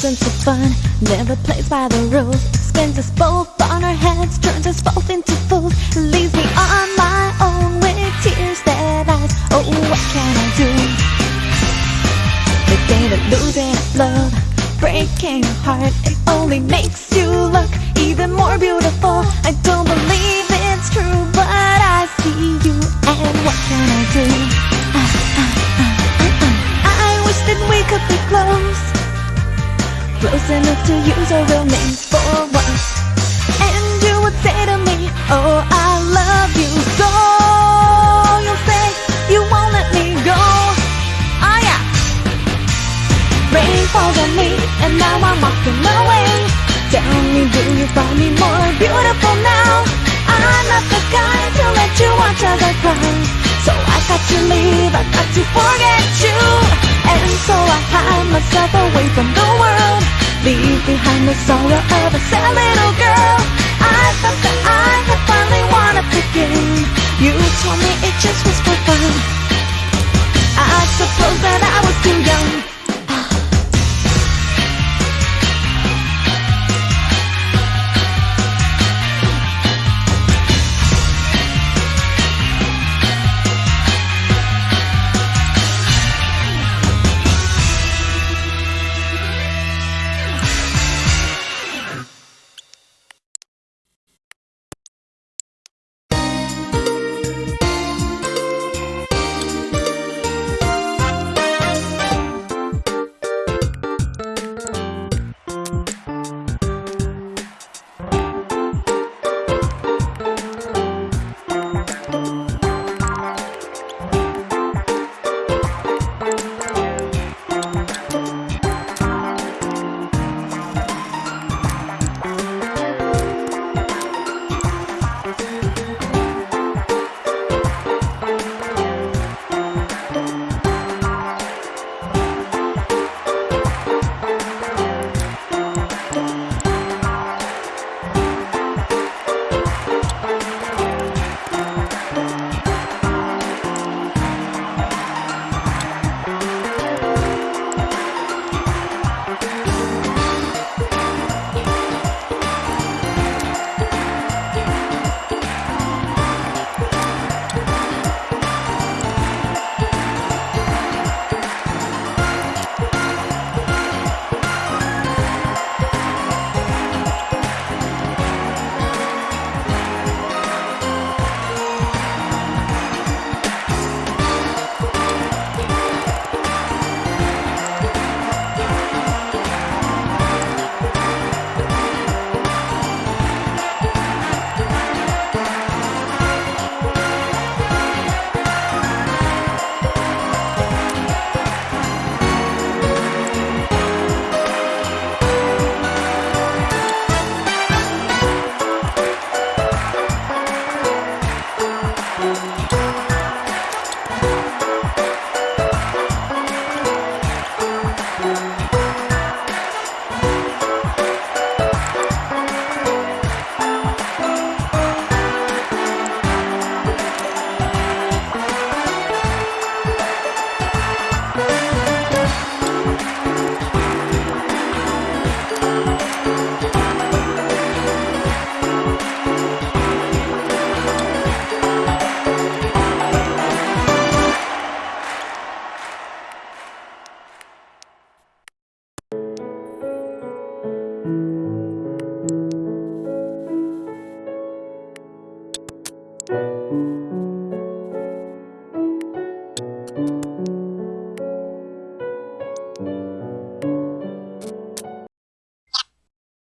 sense of fun, never plays by the rules. Spins us both on our heads, turns us both into fools. Leaves me on my own with tears that eyes. Oh, what can I do? The day that losing love, breaking your heart, it only makes you look even more beautiful. I don't believe Close enough to use our real names for once. And you would say to me, oh I love you so. You'll say you won't let me go. Oh yeah. Rain falls on me and now I'm walking away. Tell me do you find me more beautiful now? I'm not the guy to let you watch I cry. So I got to leave, I got to forget sorrow of a sad little girl. I thought that I had finally won up the game You told me it just was